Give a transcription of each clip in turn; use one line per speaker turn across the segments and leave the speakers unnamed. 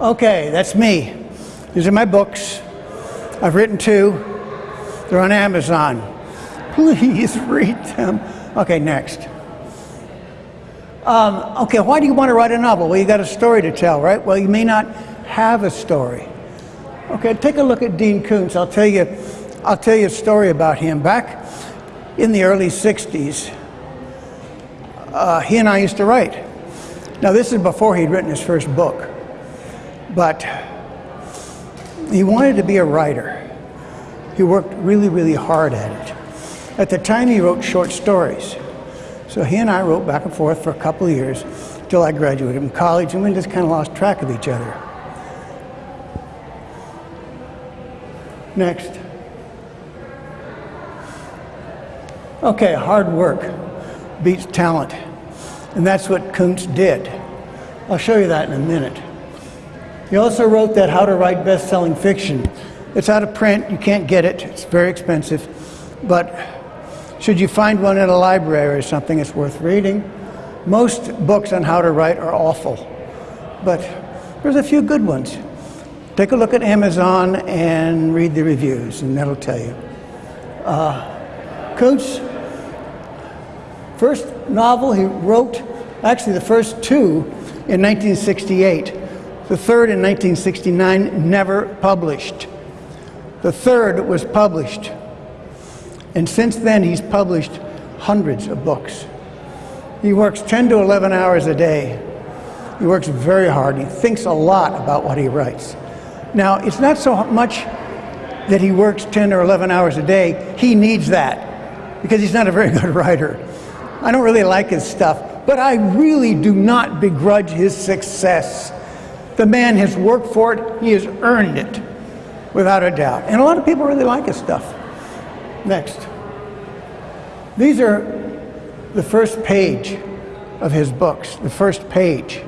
Okay, that's me. These are my books. I've written two. They're on Amazon. Please read them. Okay, next. Um, okay, why do you want to write a novel? Well, you got a story to tell, right? Well, you may not have a story. Okay, take a look at Dean Koontz. I'll tell you, I'll tell you a story about him. Back in the early 60s, uh, he and I used to write. Now, this is before he'd written his first book, but he wanted to be a writer. He worked really, really hard at it. At the time, he wrote short stories. So he and I wrote back and forth for a couple of years till I graduated from college, and we just kind of lost track of each other. Next. Okay, hard work beats talent. And that's what Koontz did. I'll show you that in a minute. He also wrote that How to Write Best-Selling Fiction. It's out of print, you can't get it, it's very expensive. But should you find one in a library or something, it's worth reading. Most books on how to write are awful, but there's a few good ones. Take a look at Amazon and read the reviews, and that'll tell you. Uh, Koontz, first novel he wrote, actually the first two in 1968. The third in 1969, never published. The third was published. And since then, he's published hundreds of books. He works 10 to 11 hours a day. He works very hard. He thinks a lot about what he writes. Now, it's not so much that he works 10 or 11 hours a day. He needs that because he's not a very good writer. I don't really like his stuff, but I really do not begrudge his success. The man has worked for it, he has earned it, without a doubt. And a lot of people really like his stuff. Next. These are the first page of his books, the first page.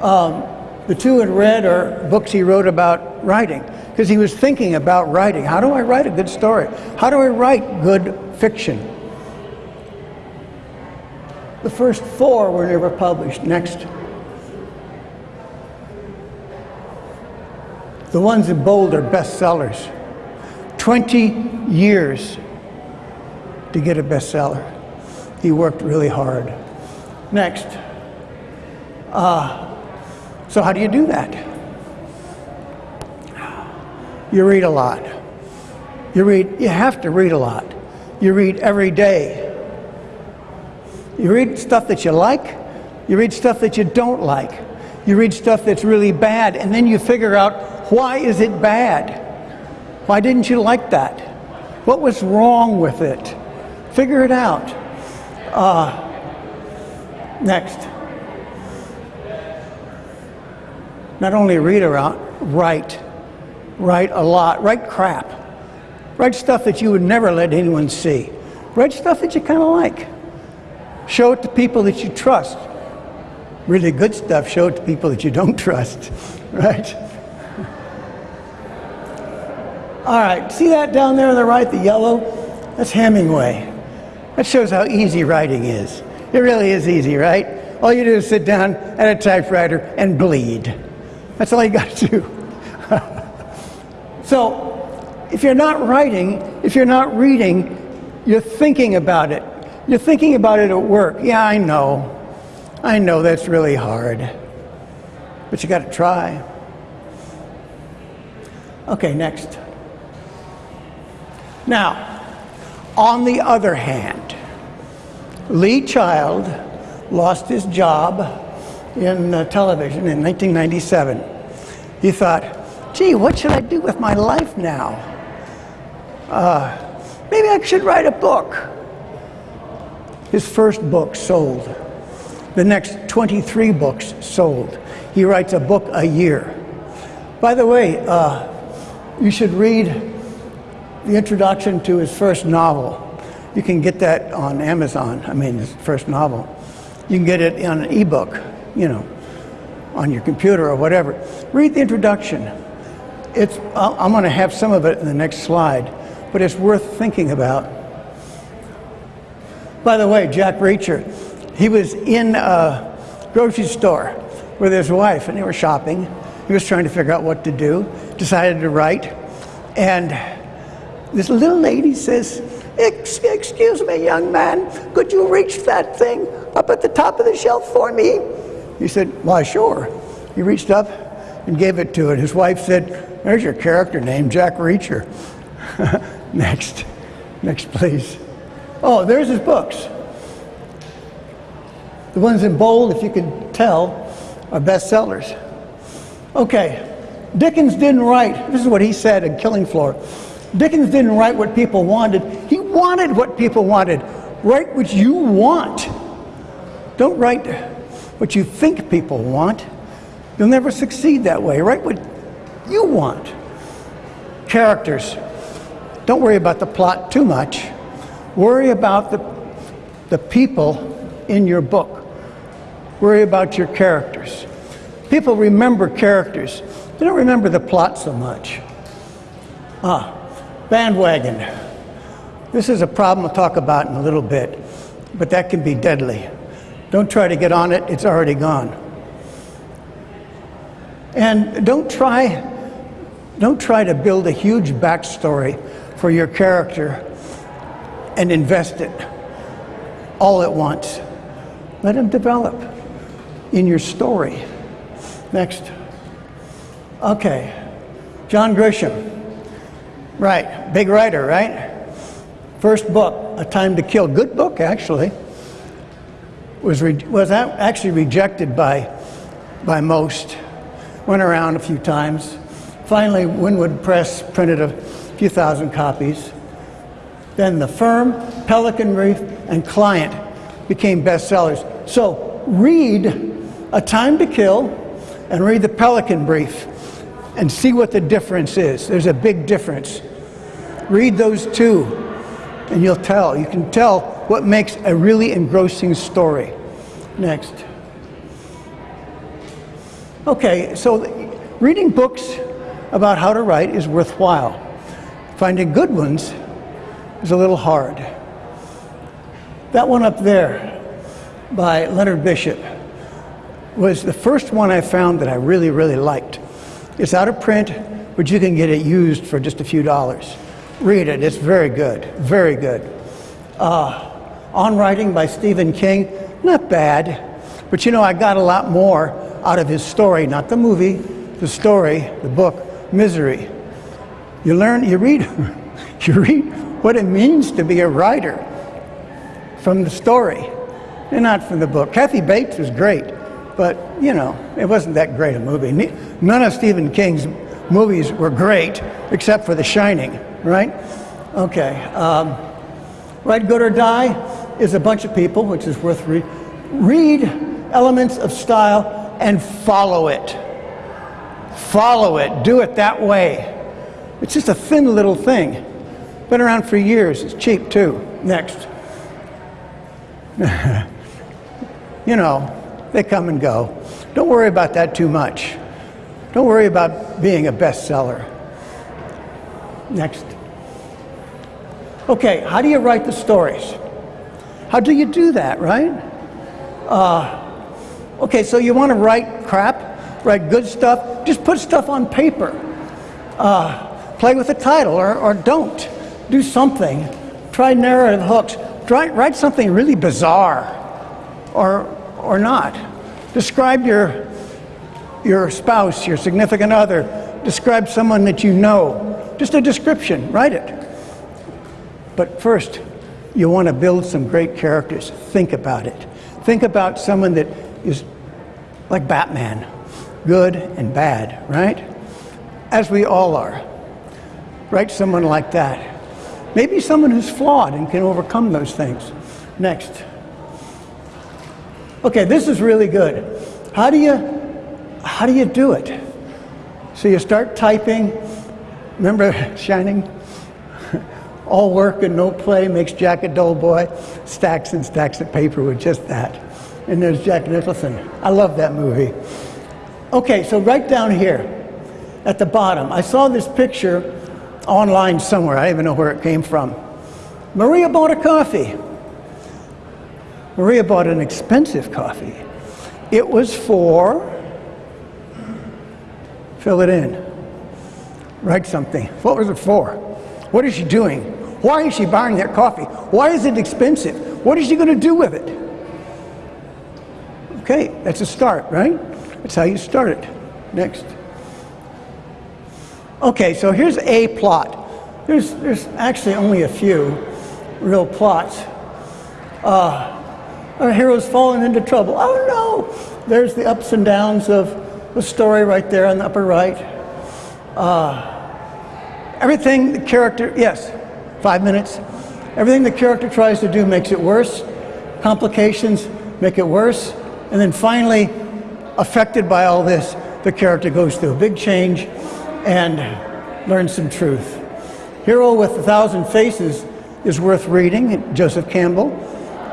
Um, the two in red are books he wrote about writing, because he was thinking about writing. How do I write a good story? How do I write good fiction? The first four were never published. Next. The ones in bold are bestsellers. 20 years to get a bestseller. He worked really hard. Next. Uh, so how do you do that? You read a lot. You read, you have to read a lot. You read every day. You read stuff that you like. You read stuff that you don't like. You read stuff that's really bad, and then you figure out why is it bad? Why didn't you like that? What was wrong with it? Figure it out. Uh, next. not only read around, write. Write a lot. Write crap. Write stuff that you would never let anyone see. Write stuff that you kind of like. Show it to people that you trust. Really good stuff, show it to people that you don't trust, right? All right, see that down there on the right, the yellow? That's Hemingway. That shows how easy writing is. It really is easy, right? All you do is sit down at a typewriter and bleed. That's all you got to do. so, if you're not writing, if you're not reading, you're thinking about it. You're thinking about it at work. Yeah, I know. I know that's really hard. But you got to try. Okay, next. Now, on the other hand, Lee Child lost his job in uh, television in 1997. He thought, gee, what should I do with my life now? Uh, maybe I should write a book. His first book sold. The next 23 books sold. He writes a book a year. By the way, uh, you should read the introduction to his first novel. You can get that on Amazon, I mean, his first novel. You can get it on an ebook you know, on your computer or whatever. Read the introduction. It's, I'm going to have some of it in the next slide, but it's worth thinking about. By the way, Jack Reacher, he was in a grocery store with his wife and they were shopping He was trying to figure out what to do, decided to write, and this little lady says, Excuse me, young man, could you reach that thing up at the top of the shelf for me? He said, Why, sure. He reached up and gave it to it. His wife said, There's your character name, Jack Reacher. Next. Next, please. Oh, there's his books. The ones in bold, if you can tell, are bestsellers. Okay, Dickens didn't write, this is what he said in Killing Floor. Dickens didn't write what people wanted, he wanted what people wanted. Write what you want. Don't write what you think people want. You'll never succeed that way. Write what you want. Characters. Don't worry about the plot too much. Worry about the, the people in your book. Worry about your characters. People remember characters. They don't remember the plot so much. Ah, bandwagon. This is a problem I'll talk about in a little bit, but that can be deadly. Don't try to get on it, it's already gone. And don't try, don't try to build a huge backstory for your character and invest it all at once. Let him develop in your story. Next. Okay. John Grisham. Right. Big writer, right? First book, A Time to Kill. Good book, actually. Was, was actually rejected by, by most. Went around a few times. Finally, Wynwood Press printed a few thousand copies. Then The Firm, Pelican Brief, and Client became bestsellers. So read A Time to Kill and read The Pelican Brief and see what the difference is. There's a big difference. Read those two and you'll tell. You can tell what makes a really engrossing story. Next. Okay, so reading books about how to write is worthwhile. Finding good ones is a little hard. That one up there by Leonard Bishop was the first one I found that I really, really liked. It's out of print, but you can get it used for just a few dollars. Read it, it's very good, very good. Uh, on Writing by Stephen King, not bad, but you know, I got a lot more out of his story, not the movie, the story, the book, Misery. You learn, you read, you read what it means to be a writer from the story and not from the book. Kathy Bates was great, but you know, it wasn't that great a movie. None of Stephen King's movies were great except for The Shining, right? Okay. Um, Write Good or Die is a bunch of people, which is worth read. Read elements of style and follow it. Follow it. Do it that way. It's just a thin little thing. Been around for years. It's cheap too. Next. you know, they come and go. Don't worry about that too much. Don't worry about being a bestseller. Next. Okay, how do you write the stories? How do you do that, right? Uh, okay, so you want to write crap, write good stuff, just put stuff on paper. Uh, play with the title or, or don't do something. Try narrative hooks. Try, write something really bizarre or, or not. Describe your, your spouse, your significant other. Describe someone that you know. Just a description, write it. But first, you want to build some great characters. Think about it. Think about someone that is like Batman, good and bad, right? As we all are. Write someone like that. Maybe someone who's flawed and can overcome those things. Next. Okay, this is really good. How do you how do you do it? So you start typing. Remember Shining? All work and no play makes Jack a dull boy. Stacks and stacks of paper with just that. And there's Jack Nicholson. I love that movie. Okay, so right down here at the bottom, I saw this picture online somewhere. I don't even know where it came from. Maria bought a coffee. Maria bought an expensive coffee. It was for Fill it in. Write something. What was it for? What is she doing? Why is she buying that coffee? Why is it expensive? What is she going to do with it? Okay, that's a start, right? That's how you start it. Next. Okay, so here's a plot. There's, there's actually only a few real plots. Uh, our hero's fallen into trouble. Oh no! There's the ups and downs of the story right there on the upper right. Uh, everything the character, yes, five minutes. Everything the character tries to do makes it worse. Complications make it worse. And then finally, affected by all this, the character goes through a big change and learns some truth. Hero with a Thousand Faces is worth reading, Joseph Campbell.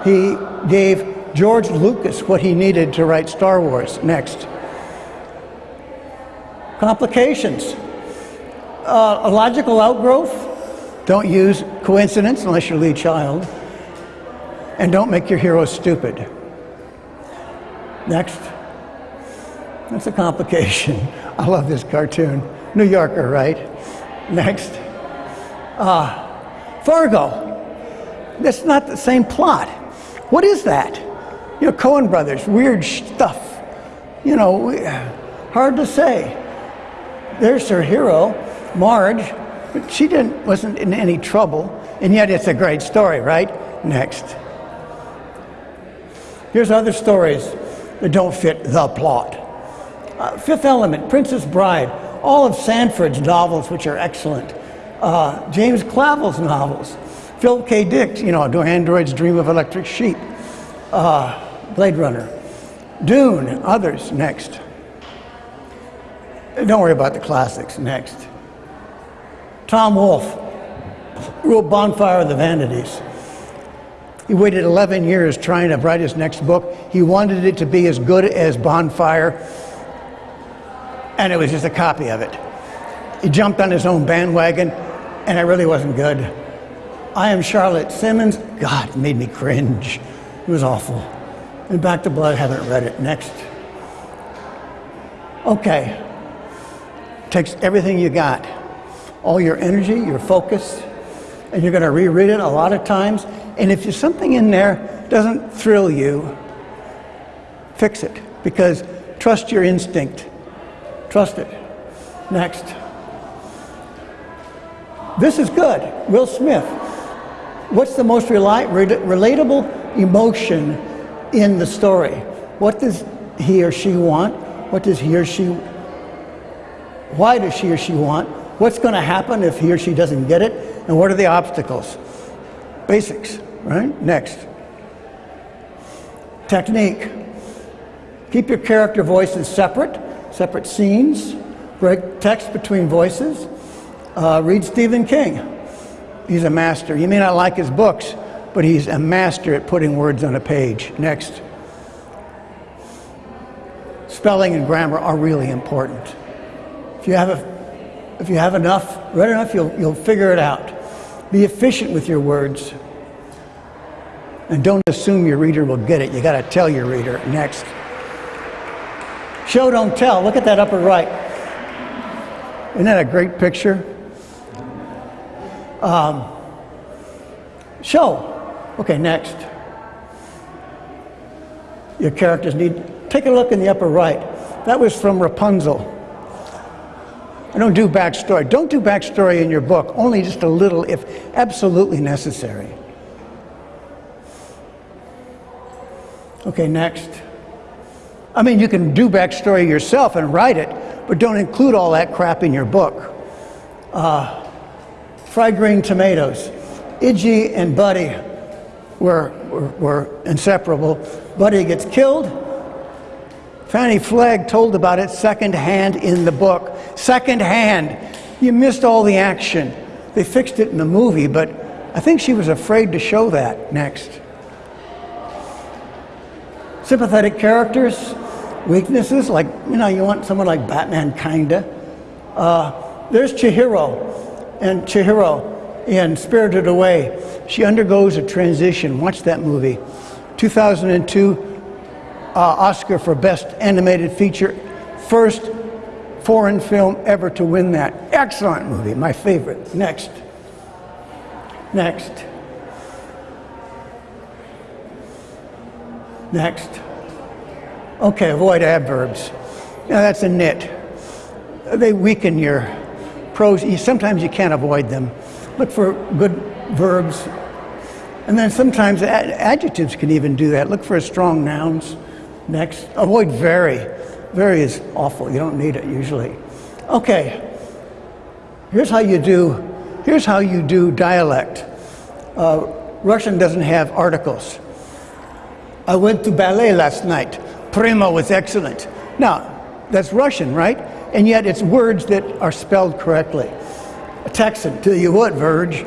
He gave George Lucas what he needed to write Star Wars. Next. Complications. Uh, a logical outgrowth. Don't use coincidence unless you're Lee Child. And don't make your hero stupid. Next. That's a complication. I love this cartoon. New Yorker, right? Next. Uh, Fargo. That's not the same plot. What is that? You know, Coen Brothers, weird stuff. You know, hard to say. There's her hero, Marge, she didn't, wasn't in any trouble, and yet it's a great story, right? Next. Here's other stories that don't fit the plot. Uh, Fifth Element, Princess Bride, all of Sandford's novels, which are excellent. Uh, James Clavell's novels, Philip K. Dick, you know, Do Androids Dream of Electric Sheep, uh, Blade Runner, Dune, others, next. Don't worry about the classics, next. Tom Wolfe wrote Bonfire of the Vanities. He waited 11 years trying to write his next book. He wanted it to be as good as Bonfire, and it was just a copy of it. He jumped on his own bandwagon, and it really wasn't good. I Am Charlotte Simmons, God, it made me cringe. It was awful. And Back to Blood, haven't read it. Next. Okay. Takes everything you got, all your energy, your focus, and you're going to reread it a lot of times. And if there's something in there doesn't thrill you, fix it because trust your instinct. Trust it. Next. This is good. Will Smith. What's the most relatable emotion in the story? What does he or she want? What does he or she why does she or she want? What's going to happen if he or she doesn't get it? And what are the obstacles? Basics, right? Next. Technique. Keep your character voices separate, separate scenes, break text between voices. Uh, read Stephen King. He's a master. You may not like his books, but he's a master at putting words on a page. Next. Spelling and grammar are really important. If you have, a, if you have enough, read enough, you'll, you'll figure it out. Be efficient with your words. And don't assume your reader will get it. You got to tell your reader. Next. Show, don't tell. Look at that upper right. Isn't that a great picture? Um, show. Okay, next. Your characters need. Take a look in the upper right. That was from Rapunzel. I don't do backstory. Don't do backstory in your book, only just a little if absolutely necessary. Okay, next. I mean, you can do backstory yourself and write it, but don't include all that crap in your book. Uh, fried green tomatoes. Idgie and Buddy were, were, were inseparable. Buddy gets killed. Fannie Flagg told about it secondhand in the book. Secondhand. You missed all the action. They fixed it in the movie, but I think she was afraid to show that next. Sympathetic characters, weaknesses, like, you know, you want someone like Batman, kinda. Uh, there's Chihiro, and Chihiro in Spirited Away. She undergoes a transition. Watch that movie. 2002 uh, Oscar for Best Animated Feature. First foreign film ever to win that. Excellent movie, my favorite. Next. Next. Next. Okay, avoid adverbs. Now that's a nit. They weaken your You- Sometimes you can't avoid them. Look for good verbs. And then sometimes ad- adjectives can even do that. Look for strong nouns. Next. Avoid very. Very is awful. You don't need it usually. Okay. Here's how you do, here's how you do dialect. Uh, Russian doesn't have articles. I went to ballet last night. Prima was excellent. Now, that's Russian, right? And yet it's words that are spelled correctly. A Texan, tell you what, Verge.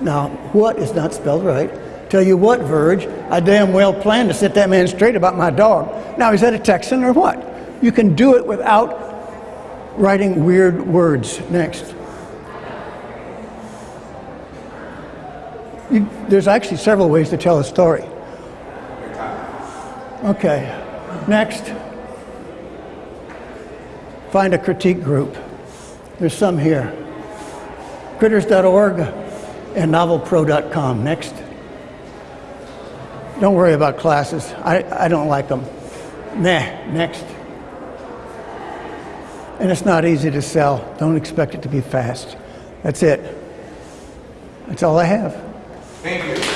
Now, what is not spelled right? Tell you what, Verge, I damn well planned to set that man straight about my dog. Now, is that a Texan or what? You can do it without writing weird words. Next. You, there's actually several ways to tell a story. Okay, next. Find a critique group. There's some here. Critters.org and novelpro.com. Next. Don't worry about classes. I, I don't like them. Nah, next. And it's not easy to sell. Don't expect it to be fast. That's it. That's all I have.
Thank you.